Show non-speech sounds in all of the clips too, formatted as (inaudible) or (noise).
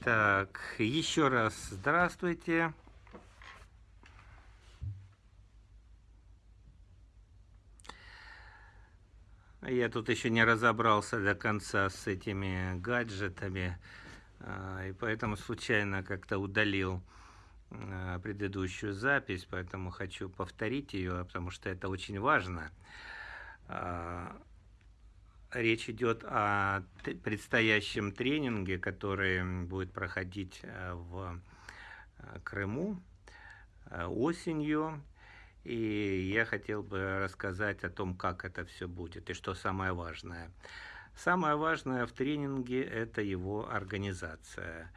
Так, еще раз здравствуйте. Я тут еще не разобрался до конца с этими гаджетами, а, и поэтому случайно как-то удалил а, предыдущую запись, поэтому хочу повторить ее, потому что это очень важно. Речь идет о предстоящем тренинге, который будет проходить в Крыму осенью. И я хотел бы рассказать о том, как это все будет и что самое важное. Самое важное в тренинге – это его организация.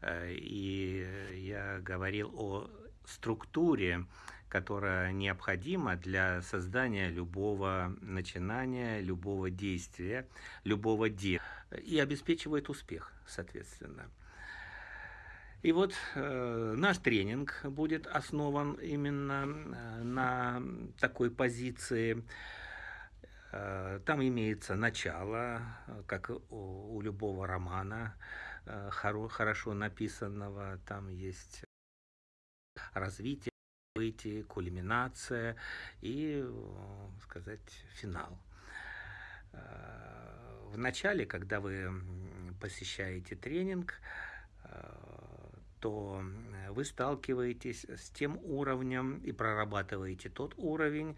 Э, и я говорил о структуре, которая необходима для создания любого начинания, любого действия, любого дела и обеспечивает успех, соответственно. И вот э, наш тренинг будет основан именно э, на такой позиции. Э, там имеется начало, как у, у любого романа, э, хоро, хорошо написанного. Там есть развитие, выйти, кульминация и, э, сказать, финал. Э, в начале, когда вы посещаете тренинг, то вы сталкиваетесь с тем уровнем и прорабатываете тот уровень,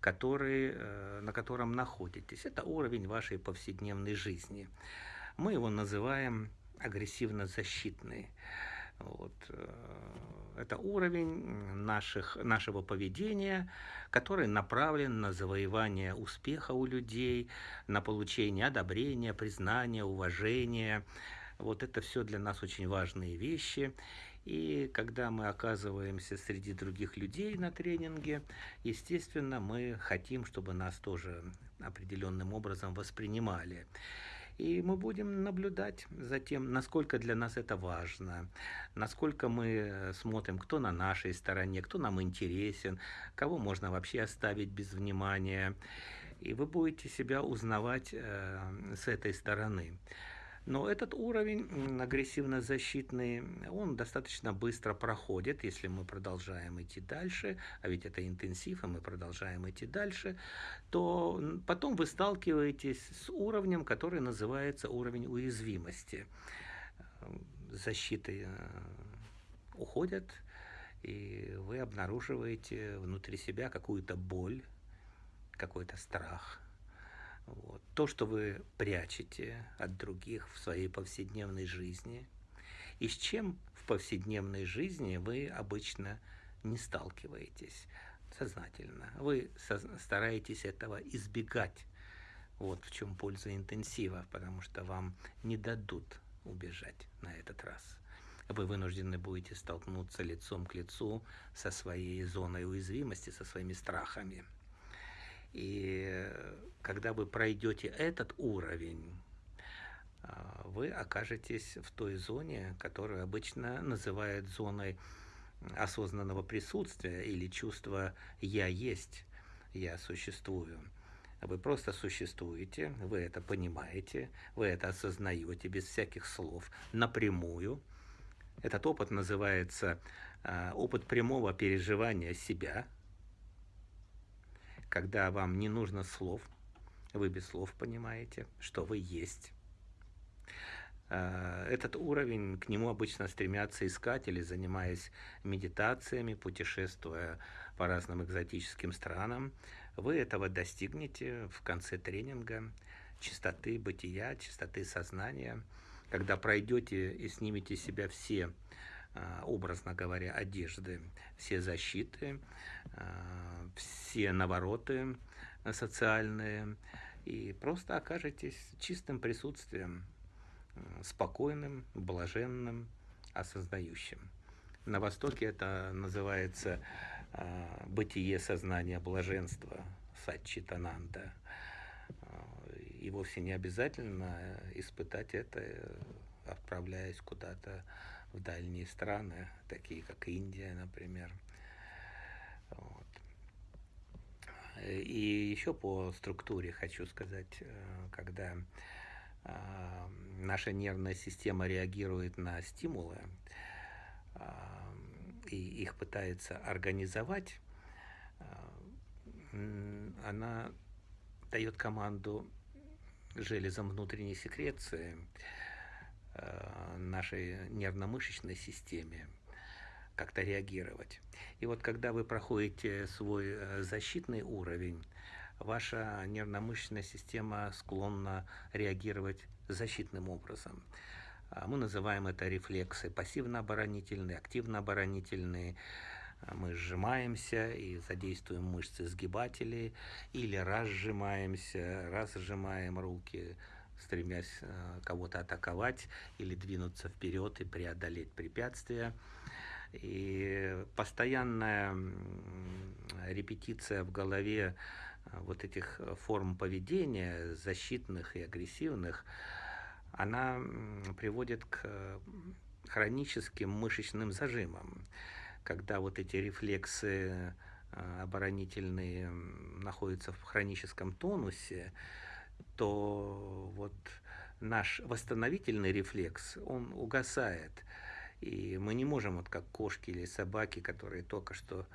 который, э, на котором находитесь. Это уровень вашей повседневной жизни. Мы его называем агрессивно-защитный. Вот. Это уровень наших, нашего поведения, который направлен на завоевание успеха у людей, на получение одобрения, признания, уважения, вот это все для нас очень важные вещи. И когда мы оказываемся среди других людей на тренинге, естественно, мы хотим, чтобы нас тоже определенным образом воспринимали. И мы будем наблюдать за тем, насколько для нас это важно, насколько мы смотрим, кто на нашей стороне, кто нам интересен, кого можно вообще оставить без внимания. И вы будете себя узнавать э, с этой стороны. Но этот уровень агрессивно-защитный, он достаточно быстро проходит, если мы продолжаем идти дальше, а ведь это интенсив, и мы продолжаем идти дальше, то потом вы сталкиваетесь с уровнем, который называется уровень уязвимости. Защиты э, уходят, и вы обнаруживаете внутри себя какую-то боль, какой-то страх – вот. То, что вы прячете от других в своей повседневной жизни, и с чем в повседневной жизни вы обычно не сталкиваетесь сознательно. Вы стараетесь этого избегать. Вот в чем польза интенсива, потому что вам не дадут убежать на этот раз. Вы вынуждены будете столкнуться лицом к лицу со своей зоной уязвимости, со своими страхами. И когда вы пройдете этот уровень, а, вы окажетесь в той зоне, которую обычно называют зоной осознанного присутствия или чувства «я есть», «я существую». Вы просто существуете, вы это понимаете, вы это осознаете без всяких слов, напрямую. Этот опыт называется а, опыт прямого переживания себя – когда вам не нужно слов, вы без слов понимаете, что вы есть. А, этот уровень, к нему обычно стремятся искатели, занимаясь медитациями, путешествуя по разным экзотическим странам. Вы этого достигнете в конце тренинга чистоты бытия, чистоты сознания, когда пройдете и снимете себя все а, образно говоря, одежды, все защиты, а, все навороты социальные, и просто окажетесь чистым присутствием, спокойным, блаженным, осознающим. На Востоке это называется а, бытие сознания блаженства, сатчитананда. И вовсе не обязательно испытать это, отправляясь куда-то в дальние страны, такие как Индия, например. Вот. И еще по структуре хочу сказать, э, когда наша нервная система реагирует на стимулы и их пытается организовать, она дает команду железам внутренней секреции нашей нервно-мышечной системе как-то реагировать. И вот когда вы проходите свой э, защитный уровень, ваша нервно-мышечная система склонна реагировать защитным образом. А мы называем это рефлексы пассивно-оборонительные, активно-оборонительные. Мы сжимаемся и задействуем мышцы сгибателей, или разжимаемся, разжимаем руки, стремясь э, кого-то атаковать или двинуться вперед и преодолеть препятствия. И постоянная репетиция в голове э, вот этих форм поведения, защитных и агрессивных, она приводит к э, хроническим мышечным зажимам, когда вот эти рефлексы э, оборонительные находятся в хроническом тонусе, то вот наш восстановительный рефлекс, он угасает. И мы не можем, вот как кошки или собаки, которые только что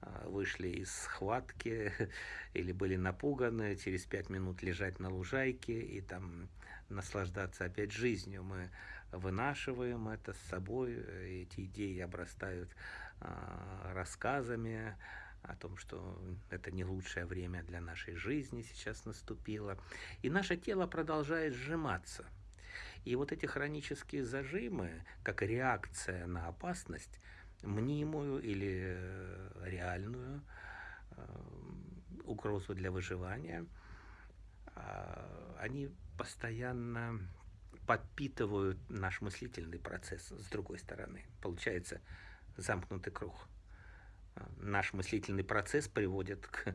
а, вышли из схватки (laughs) или были напуганы, через пять минут лежать на лужайке и там наслаждаться опять жизнью. Мы вынашиваем это с собой, эти идеи обрастают а, рассказами о том, что это не лучшее время для нашей жизни сейчас наступило. И наше тело продолжает сжиматься – и вот эти хронические зажимы, как реакция на опасность, мнимую или э, реальную э, угрозу для выживания, а, они постоянно подпитывают наш мыслительный процесс с другой стороны. Получается замкнутый круг. Наш мыслительный процесс приводит к,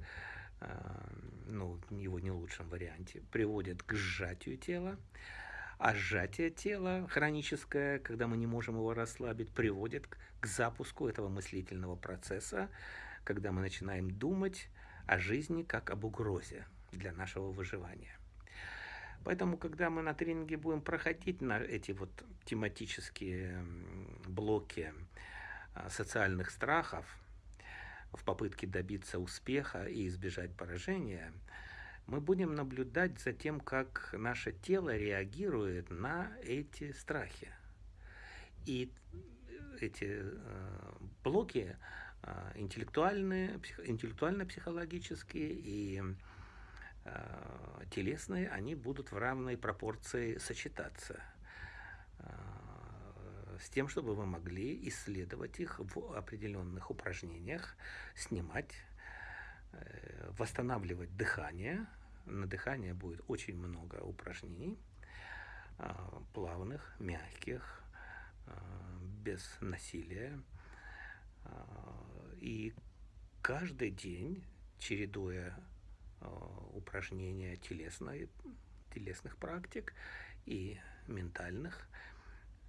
э, ну, его не лучшем варианте, приводит к сжатию тела, а сжатие тела хроническое, когда мы не можем его расслабить, приводит к запуску этого мыслительного процесса, когда мы начинаем думать о жизни как об угрозе для нашего выживания. Поэтому, когда мы на тренинге будем проходить на эти вот тематические блоки а, социальных страхов в попытке добиться успеха и избежать поражения – мы будем наблюдать за тем, как наше тело реагирует на эти страхи. И эти э, блоки э, интеллектуальные, псих, интеллектуально-психологические и э, телесные, они будут в равной пропорции сочетаться с тем, чтобы вы могли исследовать их в определенных упражнениях, снимать восстанавливать дыхание. На дыхание будет очень много упражнений, а, плавных, мягких, а, без насилия. А, и каждый день, чередуя упражнения телесной, телесных практик и ментальных,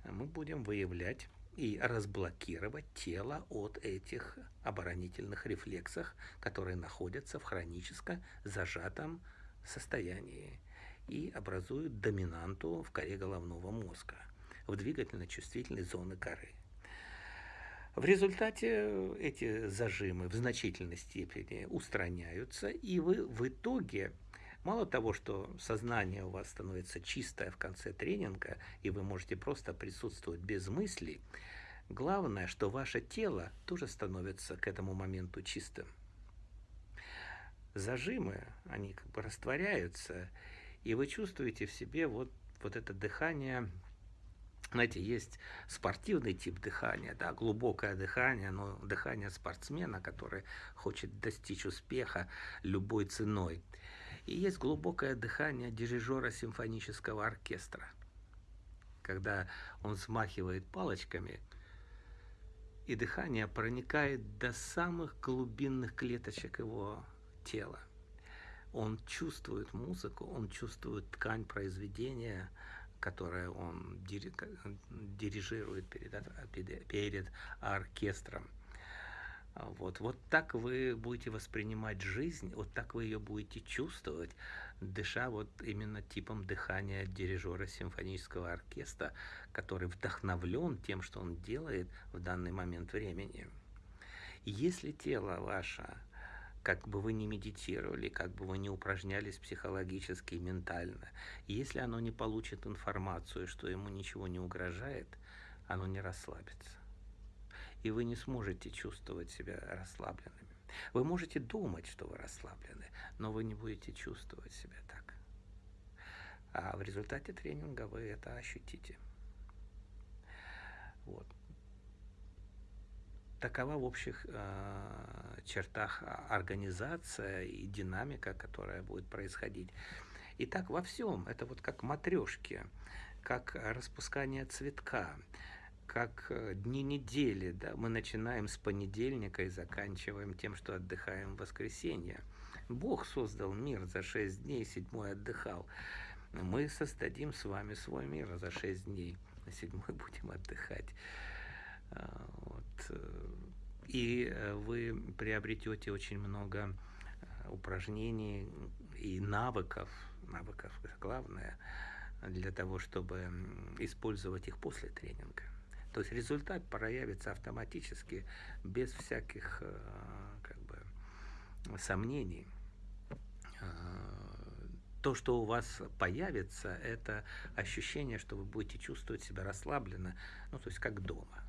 мы будем выявлять и разблокировать тело от этих оборонительных рефлексов, которые находятся в хронически зажатом состоянии и образуют доминанту в коре головного мозга, в двигательно-чувствительной зоны коры. В результате эти зажимы в значительной степени устраняются, и вы в итоге Мало того, что сознание у вас становится чистое в конце тренинга, и вы можете просто присутствовать без мыслей, главное, что ваше тело тоже становится к этому моменту чистым. Зажимы, они как бы растворяются, и вы чувствуете в себе вот, вот это дыхание, знаете, есть спортивный тип дыхания, да, глубокое дыхание, но дыхание спортсмена, который хочет достичь успеха любой ценой – и есть глубокое дыхание дирижера симфонического оркестра, когда он взмахивает палочками, и дыхание проникает до самых глубинных клеточек его тела. Он чувствует музыку, он чувствует ткань произведения, которое он дирижирует перед, перед оркестром. Вот, вот так вы будете воспринимать жизнь, вот так вы ее будете чувствовать, дыша вот именно типом дыхания дирижера симфонического оркестра, который вдохновлен тем, что он делает в данный момент времени. Если тело ваше, как бы вы ни медитировали, как бы вы ни упражнялись психологически и ментально, если оно не получит информацию, что ему ничего не угрожает, оно не расслабится. И вы не сможете чувствовать себя расслабленными. Вы можете думать, что вы расслаблены, но вы не будете чувствовать себя так. А в результате тренинга вы это ощутите. Вот. Такова в общих э, чертах организация и динамика, которая будет происходить. И так во всем. Это вот как матрешки, как распускание цветка как э, дни недели, да, мы начинаем с понедельника и заканчиваем тем, что отдыхаем в воскресенье. Бог создал мир за шесть дней, седьмой отдыхал. Мы создадим с вами свой мир за шесть дней, на седьмой (laughs) будем отдыхать. А, вот. Э, и э, вы приобретете очень много упражнений и навыков, навыков главное, для того, чтобы использовать их после тренинга. То есть результат проявится автоматически, без всяких э, как бы, сомнений. Э, то, что у вас появится, это ощущение, что вы будете чувствовать себя расслабленно, ну, то есть как дома.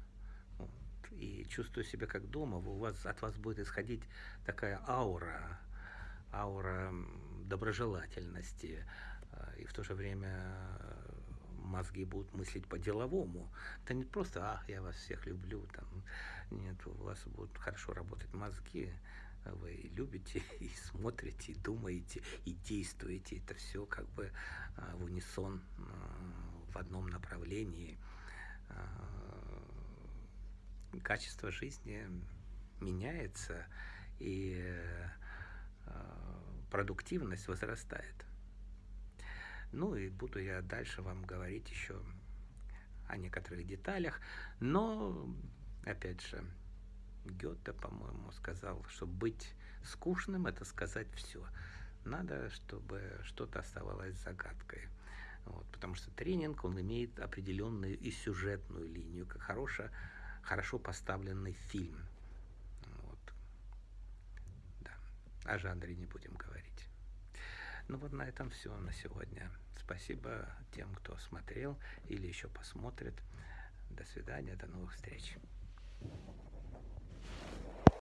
Вот. И чувствуя себя как дома, у вас, от вас будет исходить такая аура, аура доброжелательности, э, и в то же время мозги будут мыслить по-деловому. Это не просто, ах, я вас всех люблю, там, нет, у вас будут хорошо работать мозги, вы любите (laughs) и смотрите, и думаете, и действуете. Это все как бы а, в унисон а, в одном направлении. А, качество жизни меняется, и продуктивность возрастает. Ну и буду я дальше вам говорить еще о некоторых деталях. Но, опять же, Гёте, по-моему, сказал, что быть скучным – это сказать все. Надо, чтобы что-то оставалось загадкой. Вот, потому что тренинг, он имеет определенную и сюжетную линию, как хорошо, хорошо поставленный фильм. Вот. Да. О жанре не будем говорить. Ну вот на этом все на сегодня. Спасибо тем, кто смотрел или еще посмотрит. До свидания, до новых встреч.